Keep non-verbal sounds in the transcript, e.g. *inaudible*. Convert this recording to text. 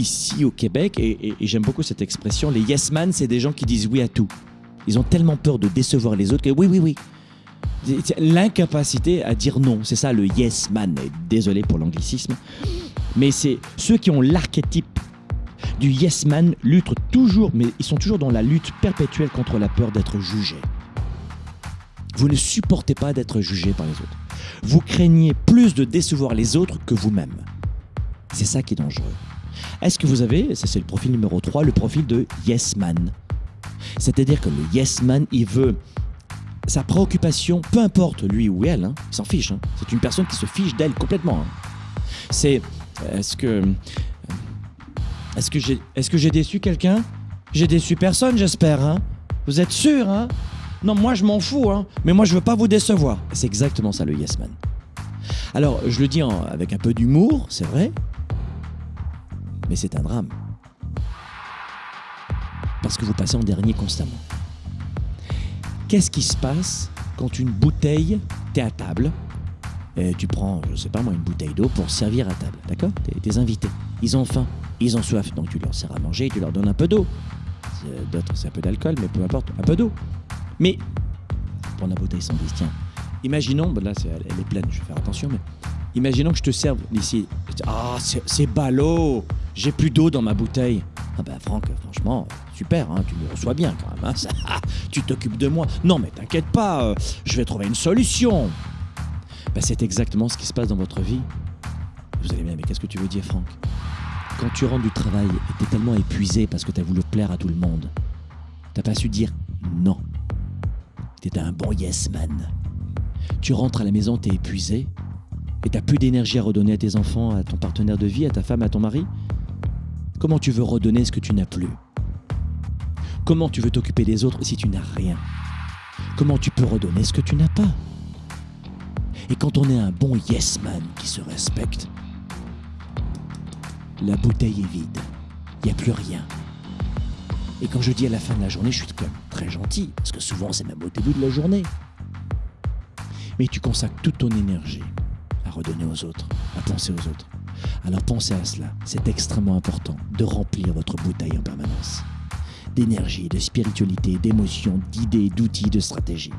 ici au Québec, et, j'aime beaucoup cette expression, les yes man, c'est des gens qui disent oui à tout. Ils ont tellement peur de décevoir les autres que oui, oui, oui. L'incapacité à dire non, c'est ça le yes man. Désolé pour l'anglicisme, mais c'est ceux qui ont l'archétype du yes man luttent toujours, mais ils sont toujours dans la lutte perpétuelle contre la peur d'être jugé. Vous ne supportez pas d'être jugé par les autres. Vous craignez plus de décevoir les autres que vous-même. C'est ça qui est dangereux. Est-ce que vous avez, ça c'est le profil numéro 3, le profil de yes man? C'est-à-dire que le yes man, il veut sa préoccupation, peu importe lui ou elle, hein, il s'en fiche. hein. C'est une personne qui se fiche d'elle complètement. hein. C'est est-ce que est-ce que j'ai est-ce que déçu quelqu'un? J'ai déçu personne, j'espère. Vous êtes sûr Non, moi je m'en fous. Mais moi je veux pas vous décevoir. C'est exactement ça le yes man. Alors je le dis avec un peu d'humour, c'est vrai, mais c'est un drame parce que vous passez en dernier constamment. Qu'est-ce qui se passe quand une bouteille, t'es à table, et tu prends, je sais pas moi, une bouteille d'eau pour servir à table, d'accord? Tes- invités, ils ont faim, ils ont soif, donc tu leur sers à manger tu leur donnes un peu d'eau. C'est- D'autres, c'est un peu d'alcool, mais peu importe, un peu d'eau. Mais, pour la bouteille sans tiens, imaginons, ben là elle, est pleine, je vais faire attention, mais imaginons que je te serve ici. Ah, c'est ballot, j'ai plus d'eau dans ma bouteille. Ah ben Franck, franchement, super, hein, tu me reçois bien quand même. hein, *laughs* tu t'occupes de moi. Non mais t'inquiète pas, euh, je vais trouver une solution. Ben, c'est exactement ce qui se passe dans votre vie. Vous allez bien, mais qu'est-ce que tu veux dire Franck? Quand tu rentres du travail et t'es tellement épuisé parce que t'as voulu plaire à tout le monde, t'as pas su dire non. T'étais un bon yes man. Tu rentres à la maison, t'es épuisé et t'as plus d'énergie à redonner à tes enfants, à ton partenaire de vie, à ta femme, à ton mari? Comment tu veux redonner ce que tu n'as plus? Comment tu veux t'occuper des autres si tu n'as rien? Comment tu peux redonner ce que tu n'as pas? Et quand on est un bon yes man qui se respecte, la bouteille est vide. Il n'y a plus rien. Et quand je dis à la fin de la journée, je suis quand même très gentil, parce que souvent c'est même au début de la journée. Mais tu consacres toute ton énergie à redonner aux autres, à penser aux autres. Alors pensez à cela, c'est extrêmement important de remplir votre bouteille en permanence. D'énergie, de spiritualité, d'émotions, d'idées, d'outils, de stratégies.